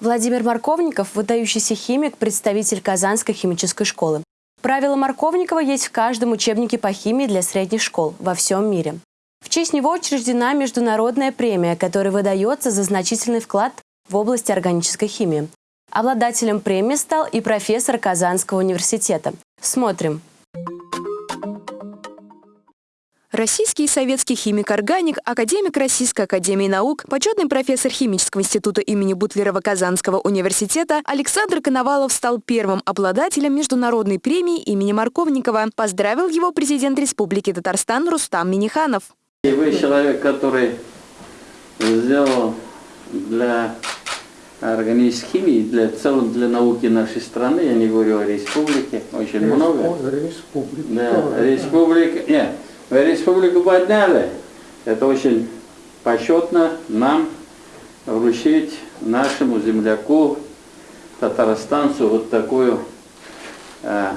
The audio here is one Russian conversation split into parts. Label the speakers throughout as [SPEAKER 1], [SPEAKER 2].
[SPEAKER 1] Владимир Марковников – выдающийся химик, представитель Казанской химической школы. Правила Марковникова есть в каждом учебнике по химии для средних школ во всем мире. В честь него учреждена международная премия, которая выдается за значительный вклад в области органической химии. Обладателем премии стал и профессор Казанского университета. Смотрим.
[SPEAKER 2] Российский и советский химик-органик, академик Российской академии наук, почетный профессор химического института имени Бутлерова Казанского университета Александр Коновалов стал первым обладателем международной премии имени Марковникова. Поздравил его президент Республики Татарстан Рустам Миниханов.
[SPEAKER 3] И вы человек, который сделал для органической химии, для, в целом для науки нашей страны, я не говорю о республике, очень
[SPEAKER 4] Респу-
[SPEAKER 3] много.
[SPEAKER 4] Республика.
[SPEAKER 3] Да, республика, нет, республику подняли. Это очень почетно нам вручить нашему земляку, татарстанцу, вот такую э,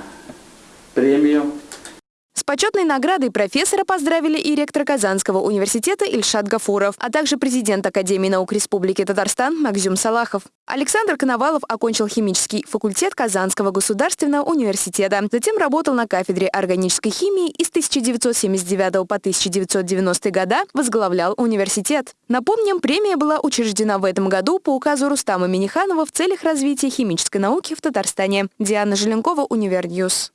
[SPEAKER 2] почетной наградой профессора поздравили и ректор Казанского университета Ильшат Гафуров, а также президент Академии наук Республики Татарстан Макзюм Салахов. Александр Коновалов окончил химический факультет Казанского государственного университета. Затем работал на кафедре органической химии и с 1979 по 1990 года возглавлял университет. Напомним, премия была учреждена в этом году по указу Рустама Миниханова в целях развития химической науки в Татарстане. Диана Желенкова, Универньюз.